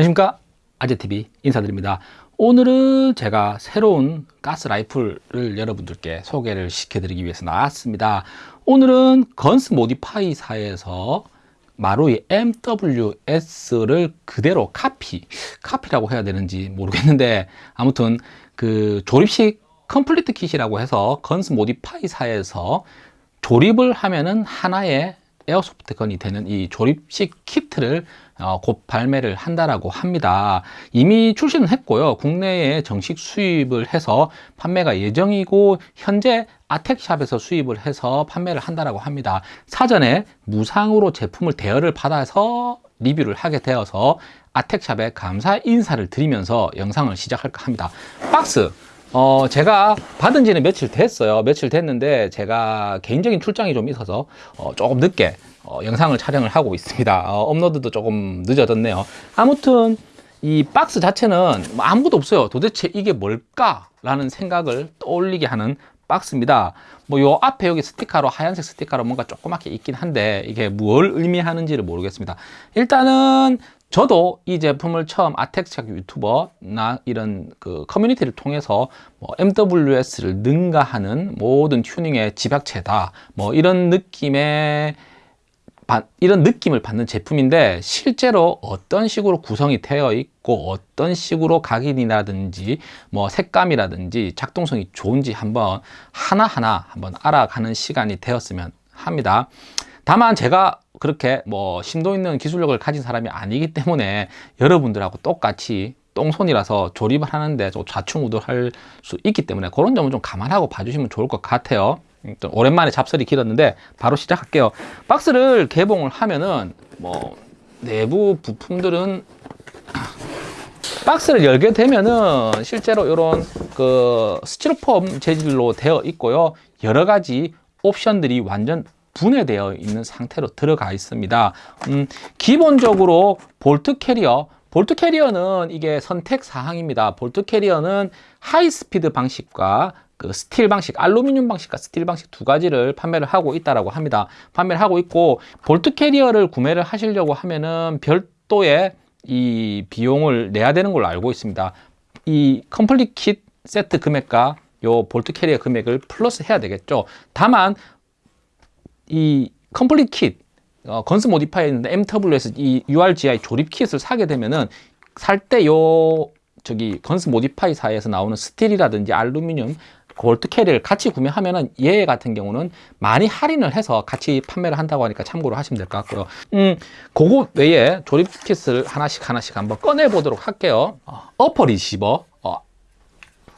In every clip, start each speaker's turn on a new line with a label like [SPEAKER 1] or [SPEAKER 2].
[SPEAKER 1] 안녕하십니까? 아재TV 인사드립니다. 오늘은 제가 새로운 가스 라이플을 여러분들께 소개를 시켜드리기 위해서 나왔습니다. 오늘은 건스 모디파이사에서 마루이 MWS를 그대로 카피 카피라고 해야 되는지 모르겠는데 아무튼 그 조립식 complete kit이라고 해서 건스 모디파이사에서 조립을 하면은 하나의 airsoft gun이 되는 이 조립식 키트를 어, 곧 발매를 한다라고 합니다. 이미 출시는 했고요. 국내에 정식 수입을 해서 판매가 예정이고 현재 아텍샵에서 수입을 해서 판매를 한다라고 합니다. 사전에 무상으로 제품을 대여를 받아서 리뷰를 하게 되어서 아텍샵에 감사 인사를 드리면서 영상을 시작할까 합니다. 박스 어, 제가 받은 지는 며칠 됐어요. 며칠 됐는데 제가 개인적인 출장이 좀 있어서 어, 조금 늦게 어, 영상을 촬영을 하고 있습니다. 어, 업로드도 조금 늦어졌네요. 아무튼 이 박스 자체는 뭐 아무것도 없어요. 도대체 이게 뭘까 라는 생각을 떠올리게 하는 박스입니다. 뭐 요 앞에 여기 스티커로 하얀색 스티커로 뭔가 조그맣게 있긴 한데 이게 뭘 의미하는지를 모르겠습니다. 일단은 저도 이 제품을 처음 아텍스착 유튜버나 이런 그 커뮤니티를 통해서 뭐 MWS를 능가하는 모든 튜닝의 집약체다 뭐 이런 느낌의 이런 느낌을 받는 제품인데 실제로 어떤 식으로 구성이 되어 있고 어떤 식으로 각인이라든지 뭐 색감이라든지 작동성이 좋은지 한번 하나하나 한번 알아가는 시간이 되었으면 합니다. 다만 제가 그렇게 뭐 심도 있는 기술력을 가진 사람이 아니기 때문에 여러분들하고 똑같이 똥손이라서 조립을 하는데 좀 좌충우돌할 수 있기 때문에 그런 점은 좀 감안하고 봐주시면 좋을 것 같아요. 오랜만에 잡설이 길었는데 바로 시작할게요. 박스를 개봉을 하면은 뭐 내부 부품들은 박스를 열게 되면은 실제로 이런 그 스티로폼 재질로 되어 있고요. 여러 가지 옵션들이 완전 분해되어 있는 상태로 들어가 있습니다 음, 기본적으로 bolt carrier bolt carrier는 이게 선택 사항입니다 bolt carrier는 high speed 방식과 그 스틸 방식, 알루미늄 방식과 스틸 방식 두 가지를 판매를 하고 있다라고 합니다. 판매를 하고 있고 bolt carrier를 구매를 하시려고 하면은 별도의 이 비용을 내야 되는 걸로 알고 있습니다. 이 complete kit 세트 금액과 요 bolt carrier 금액을 플러스 해야 되겠죠. 다만 이 complete kit 어, 건스 모디파이에 있는데 MWS 이 URGI 조립 kit을 사게 되면은 살 때 요 저기 건스 모디파이사에서 나오는 스틸이라든지 알루미늄 bolt carrier를 같이 구매하면은 얘 같은 경우는 많이 할인을 해서 같이 판매를 한다고 하니까 참고로 하시면 될 것 같고요. 음 그거 외에 조립 kit을 하나씩 하나씩 한번 꺼내 보도록 할게요. 어, upper receiver. 어,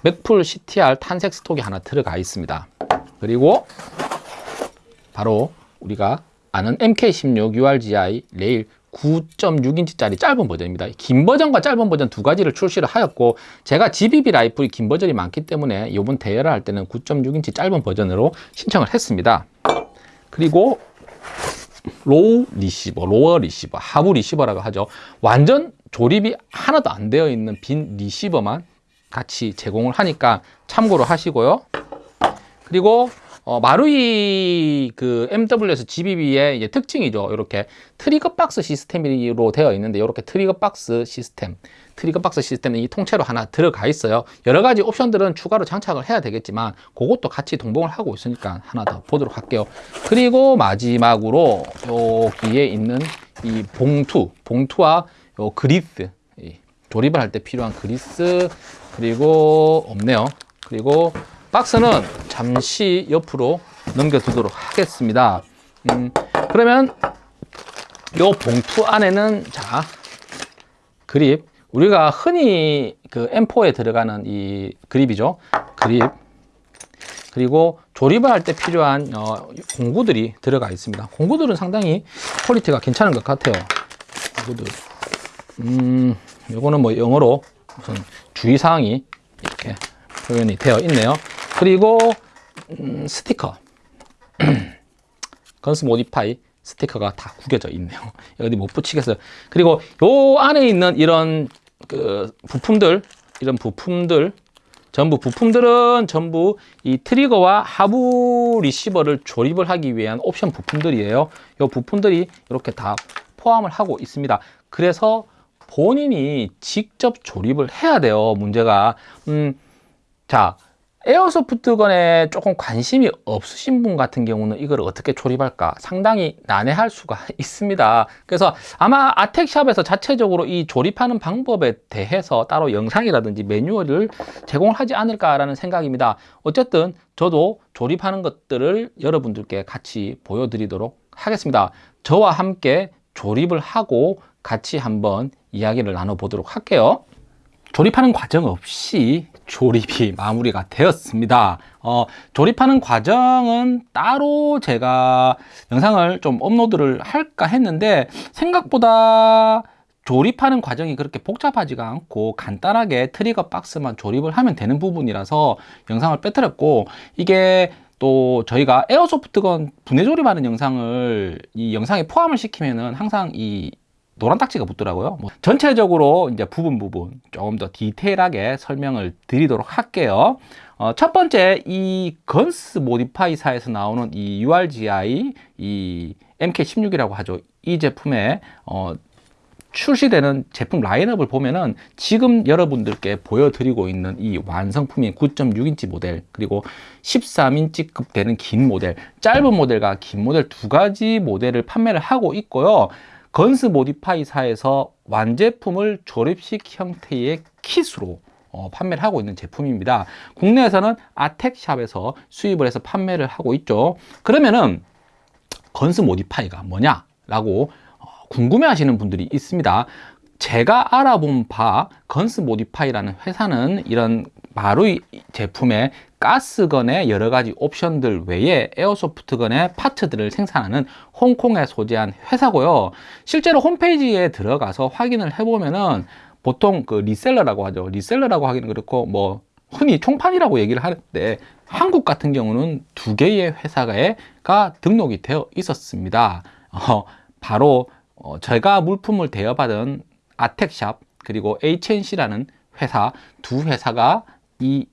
[SPEAKER 1] Magpul CTR 탄색 stock이 하나 들어가 있습니다. 그리고 바로 우리가 아는 MK16 URGI 레일 9.6인치짜리 짧은 버전입니다. 긴 버전과 짧은 버전 두 가지를 출시를 하였고 제가 GBB 라이플이 긴 버전이 많기 때문에 이번 대회를 할 때는 9.6인치 짧은 버전으로 신청을 했습니다. 그리고 lower receiver, lower receiver, 하부 리시버라고 하죠. 완전 조립이 하나도 안 되어 있는 빈 리시버만 같이 제공을 하니까 참고로 하시고요. 그리고 어, 마루이 그 MWS GBB의 특징이죠. 이렇게 트리거 박스 시스템으로 되어 있는데 이렇게 트리거 박스 시스템, 트리거 박스 시스템이 통째로 하나 들어가 있어요. 여러 가지 옵션들은 추가로 장착을 해야 되겠지만 그것도 같이 동봉을 하고 있으니까 하나 더 보도록 할게요. 그리고 마지막으로 여기에 있는 이 봉투, 봉투와 요 그리스, 조립을 할 때 필요한 그리스 그리고 없네요. 그리고 박스는 잠시 옆으로 넘겨두도록 하겠습니다. 음, 그러면 이 봉투 안에는 자 그립 우리가 흔히 그 M4에 들어가는 이 그립이죠. 그립 그리고 조립을 할 때 필요한 어, 공구들이 들어가 있습니다. 공구들은 상당히 퀄리티가 괜찮은 것 같아요. 공구들. 음, 요거는 뭐 영어로 무슨 주의사항이 이렇게 표현이 되어 있네요. 그리고 음, 스티커. Guns Modify 스티커가 다 구겨져 있네요. 어디 못 붙이겠어요. 그리고 요 안에 있는 이런 그 부품들 이런 부품들 전부 부품들은 전부 이 트리거와 하부 리시버를 조립을 하기 위한 옵션 부품들이에요. 이 부품들이 이렇게 다 포함을 하고 있습니다. 그래서 본인이 직접 조립을 해야 돼요. 문제가. 음, 자 에어소프트건에 조금 관심이 없으신 분 같은 경우는 이걸 어떻게 조립할까 상당히 난해할 수가 있습니다. 그래서 아마 아텍샵에서 자체적으로 이 조립하는 방법에 대해서 따로 영상이라든지 매뉴얼을 제공을 하지 않을까 라는 생각입니다. 어쨌든 저도 조립하는 것들을 여러분들께 같이 보여드리도록 하겠습니다. 저와 함께 조립을 하고 같이 한번 이야기를 나눠보도록 할게요. 조립하는 과정 없이 조립이 마무리가 되었습니다. 어, 조립하는 과정은 따로 제가 영상을 좀 업로드를 할까 했는데 생각보다 조립하는 과정이 그렇게 복잡하지가 않고 간단하게 트리거 박스만 조립을 하면 되는 부분이라서 영상을 빼뜨렸고 이게 또 저희가 에어소프트건 분해 조립하는 영상을 이 영상에 포함을 시키면은 항상 이 노란 딱지가 붙더라고요. 뭐 전체적으로 이제 부분 부분 조금 더 디테일하게 설명을 드리도록 할게요. 어, 첫 번째 이 건스 모디파이사에서 나오는 이 URGI 이 MK16이라고 하죠. 이 제품에 어, 출시되는 제품 라인업을 보면은 지금 여러분들께 보여드리고 있는 이 완성품인 9.6인치 모델 그리고 13인치급 되는 긴 모델 짧은 모델과 긴 모델 두 가지 모델을 판매를 하고 있고요 Guns Modify사에서 완제품을 조립식 형태의 kit으로 어, 판매를 하고 있는 제품입니다. 국내에서는 아텍샵에서 수입을 해서 판매를 하고 있죠. 그러면은 Guns Modify가 뭐냐 라고 어, 궁금해 하시는 분들이 있습니다. 제가 알아본 바 Guns Modify라는 회사는 이런 마루이 제품의 가스건의 여러 가지 옵션들 외에 airsoft gun의 파트들을 생산하는 홍콩에 소재한 회사고요. 실제로 홈페이지에 들어가서 확인을 해보면은 보통 그 reseller라고 하죠. reseller라고 하기는 그렇고 뭐 흔히 총판이라고 얘기를 하는데 한국 같은 경우는 두 개의 회사가 등록이 되어 있었습니다. 어, 바로 어, 제가 물품을 대여받은 아텍샵 그리고 HNC라는 회사 두 회사가 이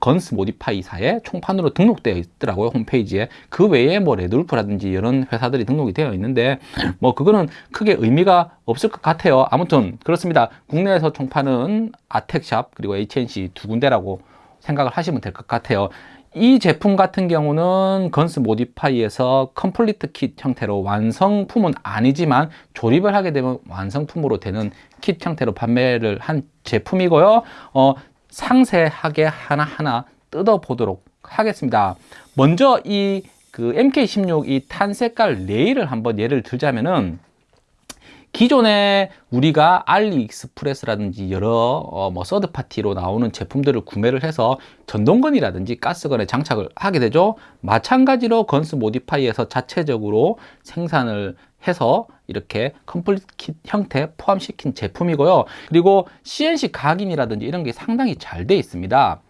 [SPEAKER 1] Guns Modify사의 총판으로 등록되어 있더라고요 홈페이지에. 그 외에 뭐 레드울프라든지 이런 회사들이 등록이 되어 있는데 뭐 그거는 크게 의미가 없을 것 같아요. 아무튼 그렇습니다. 국내에서 총판은 아텍샵 그리고 HNC 두 군데라고 생각을 하시면 될 것 같아요. 이 제품 같은 경우는 Guns Modify에서 complete kit 형태로 완성품은 아니지만 조립을 하게 되면 완성품으로 되는 킷 형태로 판매를 한 제품이고요. 어, 상세하게 하나하나 뜯어보도록 하겠습니다. 먼저 이 그 MK16 이 tan 색깔 레일을 한번 예를 들자면은 기존에 우리가 알리익스프레스라든지 여러 어, 뭐 서드파티로 나오는 제품들을 구매를 해서 전동건이라든지 가스건에 장착을 하게 되죠 마찬가지로 Guns Modify에서 자체적으로 생산을 해서 이렇게 complete kit 형태 포함시킨 제품이고요. 그리고 CNC 각인이라든지 이런 게 상당히 잘 돼 있습니다.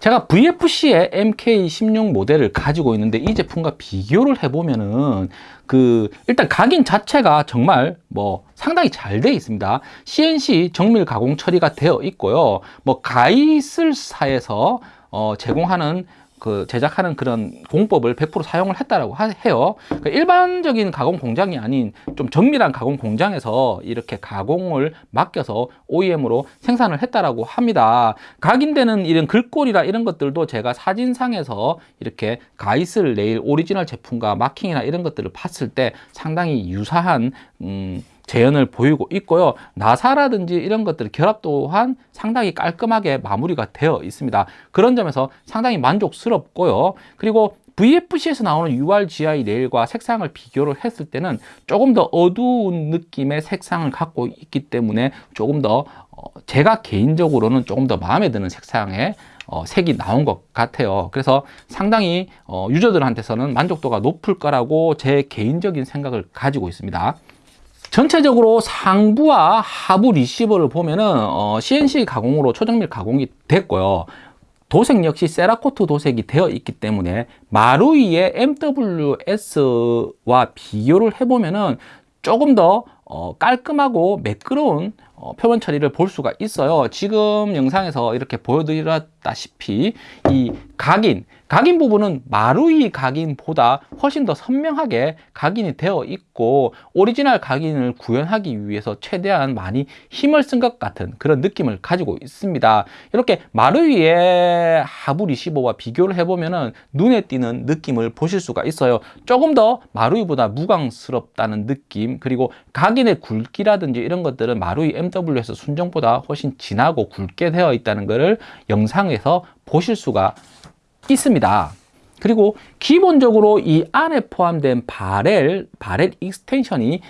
[SPEAKER 1] 제가 VFC의 MK16 모델을 가지고 있는데 이 제품과 비교를 해보면은 그 일단 각인 자체가 정말 뭐 상당히 잘 되어 있습니다. CNC 정밀 가공 처리가 되어 있고요. 뭐 가이슬사에서 어 제공하는 그 제작하는 그런 공법을 100% 사용을 했다라고 해요. 그러니까 일반적인 가공 공장이 아닌 좀 정밀한 가공 공장에서 이렇게 가공을 맡겨서 OEM으로 생산을 했다라고 합니다. 각인되는 이런 글꼴이라 이런 것들도 제가 사진상에서 이렇게 Geissele 레일 오리지널 제품과 마킹이나 이런 것들을 봤을 때 상당히 유사한 음, 재현을 보이고 있고요. 나사라든지 이런 것들 결합 또한 상당히 깔끔하게 마무리가 되어 있습니다. 그런 점에서 상당히 만족스럽고요. 그리고 VFC에서 나오는 URGI 레일과 색상을 비교를 했을 때는 조금 더 어두운 느낌의 색상을 갖고 있기 때문에 조금 더 어, 제가 개인적으로는 조금 더 마음에 드는 색상의 어, 색이 나온 것 같아요. 그래서 상당히 어, 유저들한테서는 만족도가 높을 거라고 제 개인적인 생각을 가지고 있습니다 전체적으로 상부와 하부 리시버를 보면은 어, CNC 가공으로 초정밀 가공이 됐고요. 도색 역시 세라코트 도색이 되어 있기 때문에 마루이의 MWS와 비교를 해보면은 조금 더 어, 깔끔하고 매끄러운 어, 표면 처리를 볼 수가 있어요. 지금 영상에서 이렇게 보여드렸다시피 이 각인, 각인 부분은 마루이 각인보다 훨씬 더 선명하게 각인이 되어 있고 오리지널 각인을 구현하기 위해서 최대한 많이 힘을 쓴 것 같은 그런 느낌을 가지고 있습니다. 이렇게 마루이의 하부 리시버와 비교를 해보면 눈에 띄는 느낌을 보실 수가 있어요. 조금 더 마루이보다 무광스럽다는 느낌 그리고 각인의 굵기라든지 이런 것들은 마루이 MWS 순정보다 훨씬 진하고 굵게 되어 있다는 것을 영상에서 보실 수가 있습니다. 그리고 기본적으로 이 안에 포함된 barrel, barrel extension이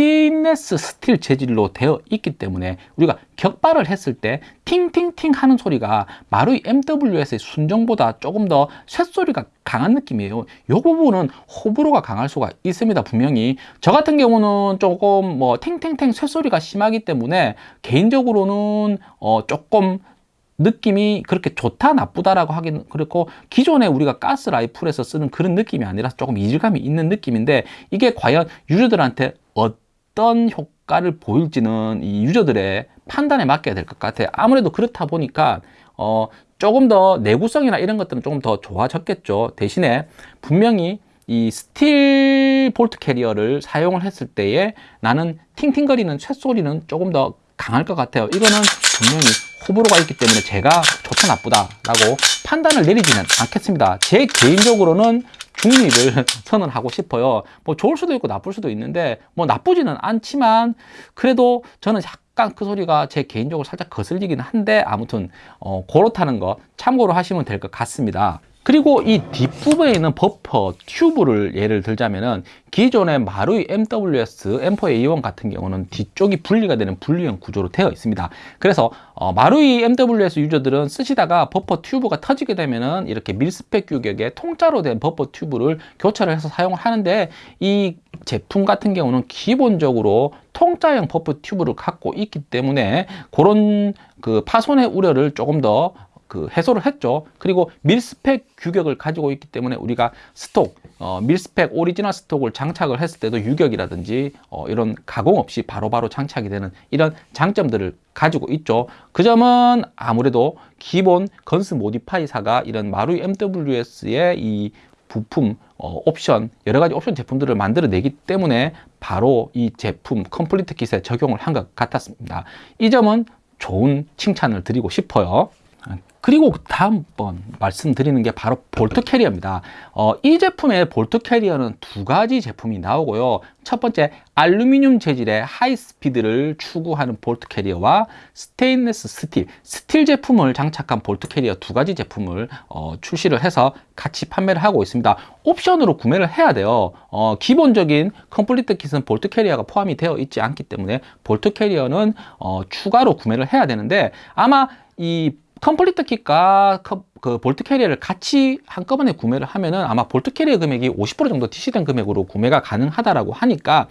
[SPEAKER 1] 스테인레스 스틸 재질로 되어 있기 때문에 우리가 격발을 했을 때 팅팅팅 하는 소리가 마루이 MWS의 순정보다 조금 더 쇳소리가 강한 느낌이에요. 이 부분은 호불호가 강할 수가 있습니다. 분명히 저 같은 경우는 조금 뭐 팅팅팅 쇳소리가 심하기 때문에 개인적으로는 어 조금 느낌이 그렇게 좋다 나쁘다라고 하긴 그렇고 기존에 우리가 가스 라이플에서 쓰는 그런 느낌이 아니라 조금 이질감이 있는 느낌인데 이게 과연 유저들한테 어떤 효과를 보일지는 이 유저들의 판단에 맡겨야 될 것 같아요. 아무래도 그렇다 보니까 어 조금 더 내구성이나 이런 것들은 조금 더 좋아졌겠죠. 대신에 분명히 이 steel bolt carrier를 사용을 했을 때에 나는 팅팅거리는 쇳소리는 조금 더 강할 것 같아요. 이거는 분명히 호불호가 있기 때문에 제가 좋다 나쁘다 라고 판단을 내리지는 않겠습니다. 제 개인적으로는 중립을 선언하고 싶어요. 뭐 좋을 수도 있고 나쁠 수도 있는데 뭐 나쁘지는 않지만 그래도 저는 약간 그 소리가 제 개인적으로 살짝 거슬리긴 한데 아무튼 어, 그렇다는 거 참고로 하시면 될 것 같습니다. 그리고 이 뒷부분에 있는 버퍼 튜브를 예를 들자면은 기존의 마루이 MWS M4A1 같은 경우는 뒤쪽이 분리가 되는 분리형 구조로 되어 있습니다. 그래서 어, 마루이 MWS user들은 쓰시다가 buffer tube가 터지게 되면은 이렇게 mil-spec 규격의 통짜로 된 buffer tube를 교체를 해서 사용을 하는데 이 제품 같은 경우는 기본적으로 통짜형 buffer tube를 갖고 있기 때문에 그런 그 파손의 우려를 조금 더 그 해소를 했죠. 그리고 mil-spec 규격을 가지고 있기 때문에 우리가 stock, 어, mil-spec 오리지널 stock을 장착을 했을 때도 유격이라든지 어, 이런 가공 없이 바로바로 바로 장착이 되는 이런 장점들을 가지고 있죠. 그 점은 아무래도 기본 Guns Modify사가 이런 마루이 MWS의 이 부품, 어, 옵션, 여러 가지 옵션 제품들을 만들어내기 때문에 바로 이 제품 complete kit에 적용을 한 것 같았습니다. 이 점은 좋은 칭찬을 드리고 싶어요. 그리고 다음번 말씀드리는 게 바로 bolt carrier입니다. 어, 이 제품의 bolt carrier는 두 가지 제품이 나오고요. 첫 번째 알루미늄 재질의 high speed를 추구하는 bolt carrier와 스테인레스 스틸, 스틸 제품을 장착한 bolt carrier 두 가지 제품을 어, 출시를 해서 같이 판매를 하고 있습니다. 옵션으로 구매를 해야 돼요. 어, 기본적인 complete kit은 bolt carrier가 포함이 되어 있지 않기 때문에 bolt carrier는 어, 추가로 구매를 해야 되는데 아마 이 complete kit과 그 bolt carrier를 같이 한꺼번에 구매를 하면은 아마 bolt carrier 금액이 50% 정도 DC된 금액으로 구매가 가능하다라고 하니까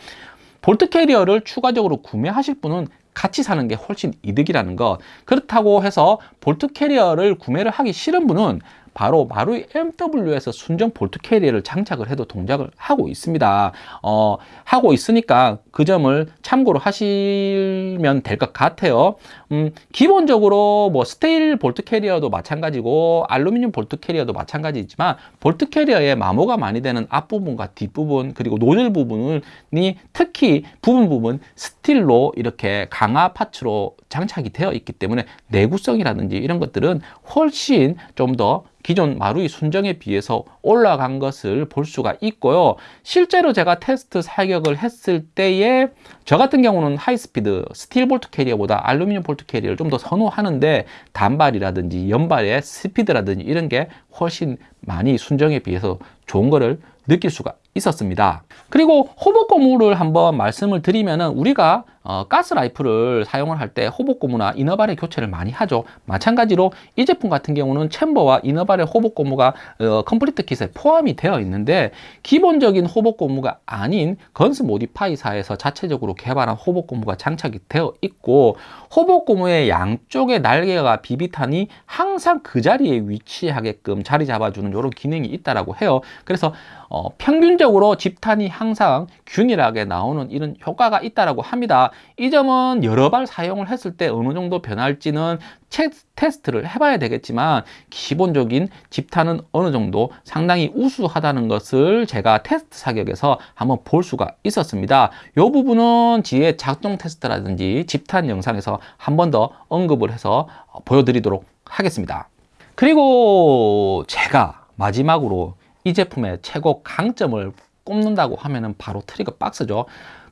[SPEAKER 1] bolt carrier를 추가적으로 구매하실 분은 같이 사는 게 훨씬 이득이라는 것. 그렇다고 해서 bolt carrier를 구매를 하기 싫은 분은 바로 마루이 MWS 순정 bolt carrier를 장착을 해도 동작을 하고 있습니다. 어, 하고 있으니까 그 점을 참고로 하시면 될 것 같아요. 음, 기본적으로 뭐 스틸 bolt carrier도 마찬가지고 알루미늄 bolt carrier도 마찬가지지만 bolt carrier에 마모가 많이 되는 앞부분과 뒷부분 그리고 노즐 부분이 특히 부분 부분 스틸로 이렇게 강화 parts로 장착이 되어 있기 때문에 내구성이라든지 이런 것들은 훨씬 좀더 기존 마루이 순정에 비해서 올라간 것을 볼 수가 있고요. 실제로 제가 테스트 사격을 했을 때에 저 같은 경우는 high speed 스틸 bolt carrier보다 알루미늄 bolt carrier를 좀 더 선호하는데 단발이라든지 연발의 스피드라든지 이런 게 훨씬 많이 순정에 비해서 좋은 거를 느낄 수가 있었습니다. 그리고 hop-up 고무를 한번 말씀을 드리면 은 우리가 어, 가스 라이플을 사용을 할 때 hop-up 고무나 inner barrel의 교체를 많이 하죠. 마찬가지로 이 제품 같은 경우는 chamber와 inner barrel의 hop-up 고무가 어, complete kit에 포함이 되어 있는데 기본적인 hop-up 고무가 아닌 Guns Modify사에서 자체적으로 개발한 hop-up 고무가 장착이 되어 있고 hop-up 고무의 양쪽의 날개가 비비탄이 항상 그 자리에 위치하게끔 자리 잡아주는 이런 기능이 있다라고 해요. 그래서 어, 평균적으로 집탄이 항상 균일하게 나오는 이런 효과가 있다라고 합니다. 이 점은 여러 발 사용을 했을 때 어느 정도 변할지는 체, 테스트를 해봐야 되겠지만 기본적인 집탄은 어느 정도 상당히 우수하다는 것을 제가 테스트 사격에서 한번 볼 수가 있었습니다. 이 부분은 뒤에 작동 테스트라든지 집탄 영상에서 한 번 더 언급을 해서 보여드리도록 하겠습니다. 그리고 제가 마지막으로 이 제품의 최고 강점을 꼽는다고 하면은 바로 trigger box죠.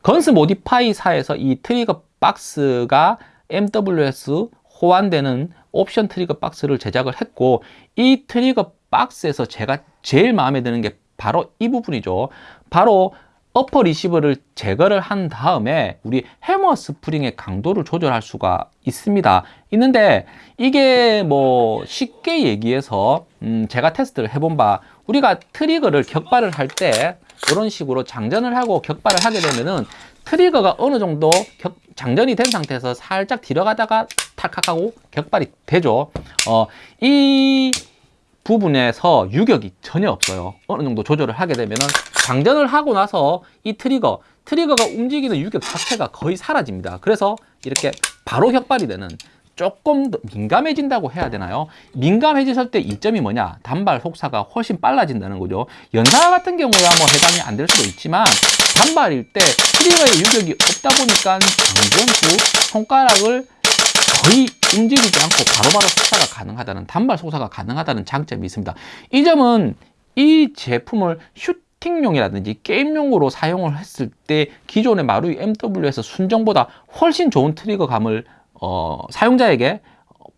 [SPEAKER 1] Guns Modify사에서 이 trigger box가 MWS 호환되는 옵션 trigger box를 제작을 했고 이 trigger box에서 제가 제일 마음에 드는 게 바로 이 부분이죠. 바로 upper receiver를 제거를 한 다음에 우리 hammer spring의 강도를 조절할 수가 있습니다. 있는데 이게 뭐 쉽게 얘기해서 음 제가 테스트를 해본 바 우리가 trigger를 격발을 할 때 이런 식으로 장전을 하고 격발을 하게 되면은 트리거가 어느 정도 격, 장전이 된 상태에서 살짝 들어가다가 탈칵하고 격발이 되죠. 어, 이 부분에서 유격이 전혀 없어요. 어느 정도 조절을 하게 되면은 장전을 하고 나서 이 트리거, 트리거가 움직이는 유격 자체가 거의 사라집니다. 그래서 이렇게 바로 격발이 되는 조금 더 민감해진다고 해야 되나요? 민감해졌을 때 이점이 뭐냐? 단발 속사가 훨씬 빨라진다는 거죠. 연사 같은 경우야 뭐 해당이 안 될 수도 있지만 단발일 때 트리거의 유격이 없다 보니까 후 손가락을 거의 움직이지 않고 바로바로 속사가 가능하다는 단발 속사가 가능하다는 장점이 있습니다. 이 점은 이 제품을 슈팅용이라든지 게임용으로 사용을 했을 때 기존의 마루이 MW에서 순정보다 훨씬 좋은 트리거감을 어, 사용자에게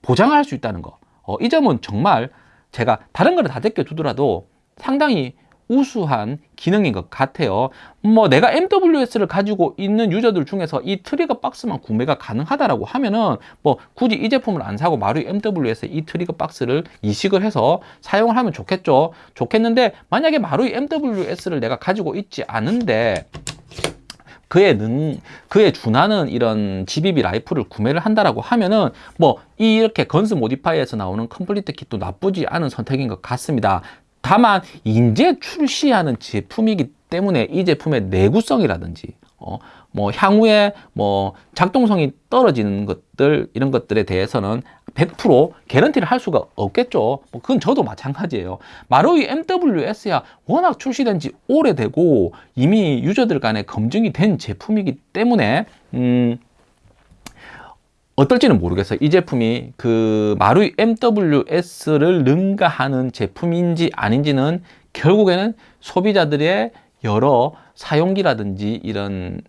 [SPEAKER 1] 보장할 수 있다는 거. 어, 이 점은 정말 제가 다른 거를 다 제껴 두더라도 상당히 우수한 기능인 것 같아요. 뭐 내가 MWS를 가지고 있는 user들 중에서 이 trigger box만 구매가 가능하다라고 하면은 뭐 굳이 이 제품을 안 사고 마루이 MWS 이 trigger box를 이식을 해서 사용을 하면 좋겠죠. 좋겠는데 만약에 마루이 MWS를 내가 가지고 있지 않은데 그에 능 그에 준하는 이런 GBB 라이플을 구매를 한다라고 하면은 뭐 이렇게 Guns Modify에서 나오는 complete kit도 나쁘지 않은 선택인 것 같습니다. 다만 이제 출시하는 제품이기 때문에 이 제품의 내구성이라든지 어, 뭐 향후에 뭐 작동성이 떨어지는 것들 이런 것들에 대해서는 100% 개런티를 할 수가 없겠죠. 뭐 그건 저도 마찬가지예요. 마루이 MWS야 워낙 출시된 지 오래되고 이미 user들 간에 검증이 된 제품이기 때문에 음 어떨지는 모르겠어요. 이 제품이 그 마루이 MWS를 능가하는 제품인지 아닌지는 결국에는 소비자들의 여러 사용기라든지 이런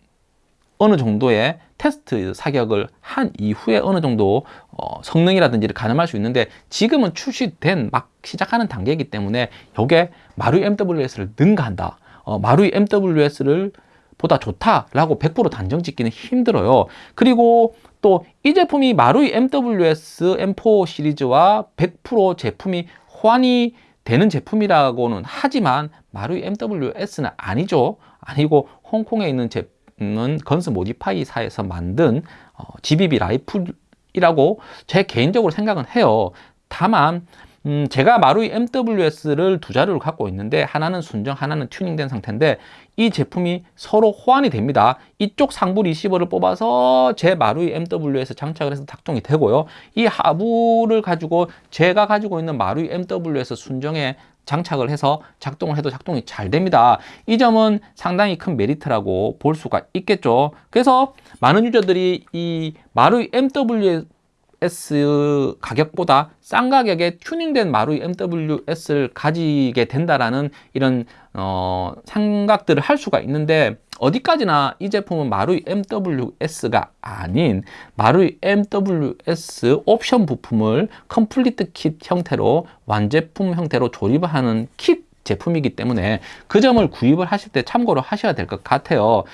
[SPEAKER 1] 어느 정도의 테스트 사격을 한 이후에 어느 정도 어, 성능이라든지를 가늠할 수 있는데 지금은 출시된 막 시작하는 단계이기 때문에 이게 마루이 MWS를 능가한다. 어, 마루이 MWS를 보다 좋다라고 100% 단정 짓기는 힘들어요. 그리고 또 이 제품이 마루이 MWS M4 시리즈와 100% 제품이 호환이 되는 제품이라고는 하지만 마루이 MWS는 아니죠. 아니고 홍콩에 있는 제품 은 건스 모디파이사에서 만든 어, GBB 라이플이라고 제 개인적으로 생각은 해요. 다만 음, 제가 마루이 MWS를 두 자루를 갖고 있는데 하나는 순정, 하나는 튜닝된 상태인데 이 제품이 서로 호환이 됩니다. 이쪽 상부 receiver를 뽑아서 제 마루이 MWS 장착을 해서 작동이 되고요. 이 하부를 가지고 제가 가지고 있는 마루이 MWS 순정에 장착을 해서 작동을 해도 작동이 잘 됩니다. 이 점은 상당히 큰 메리트라고 볼 수가 있겠죠. 그래서 많은 user들이 이 마루이 MWS S 가격보다 싼 가격에 튜닝된 마루이 MWS를 가지게 된다라는 이런 어, 생각들을 할 수가 있는데 어디까지나 이 제품은 마루이 MWS가 아닌 마루이 MWS 옵션 부품을 complete kit 형태로 완제품 형태로 조립하는 킷 제품이기 때문에 그 점을 구입을 하실 때 참고로 하셔야 될 것 같아요.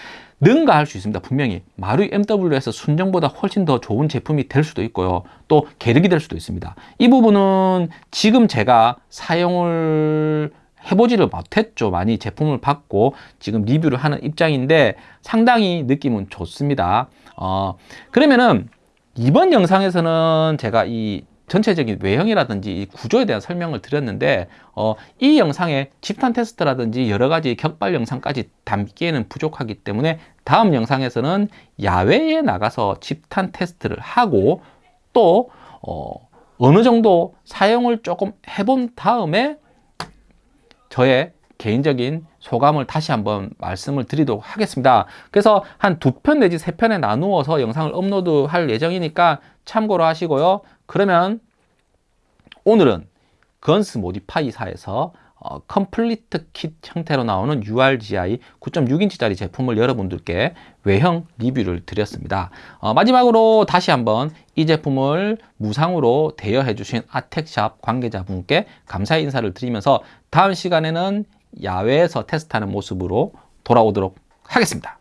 [SPEAKER 1] 능가할 수 있습니다. 분명히 마루이 MW에서 순정보다 훨씬 더 좋은 제품이 될 수도 있고요. 또 계륵이 될 수도 있습니다. 이 부분은 지금 제가 사용을 해보지를 못했죠. 많이 제품을 받고 지금 리뷰를 하는 입장인데 상당히 느낌은 좋습니다. 어, 그러면은 이번 영상에서는 제가 이 전체적인 외형이라든지 이 구조에 대한 설명을 드렸는데 어, 이 영상에 집탄 테스트라든지 여러 가지 격발 영상까지 담기에는 부족하기 때문에 다음 영상에서는 야외에 나가서 집탄 테스트를 하고 또 어, 어느 정도 사용을 조금 해본 다음에 저의 개인적인 소감을 다시 한번 말씀을 드리도록 하겠습니다. 그래서 한 두 편 내지 세 편에 나누어서 영상을 업로드 할 예정이니까 참고로 하시고요. 그러면 오늘은 Guns Modify사에서 어, complete kit 형태로 나오는 URGI 9.6인치짜리 제품을 여러분들께 외형 리뷰를 드렸습니다. 어, 마지막으로 다시 한번 이 제품을 무상으로 대여해 주신 아텍샵 관계자분께 감사의 인사를 드리면서 다음 시간에는 야외에서 테스트하는 모습으로 돌아오도록 하겠습니다.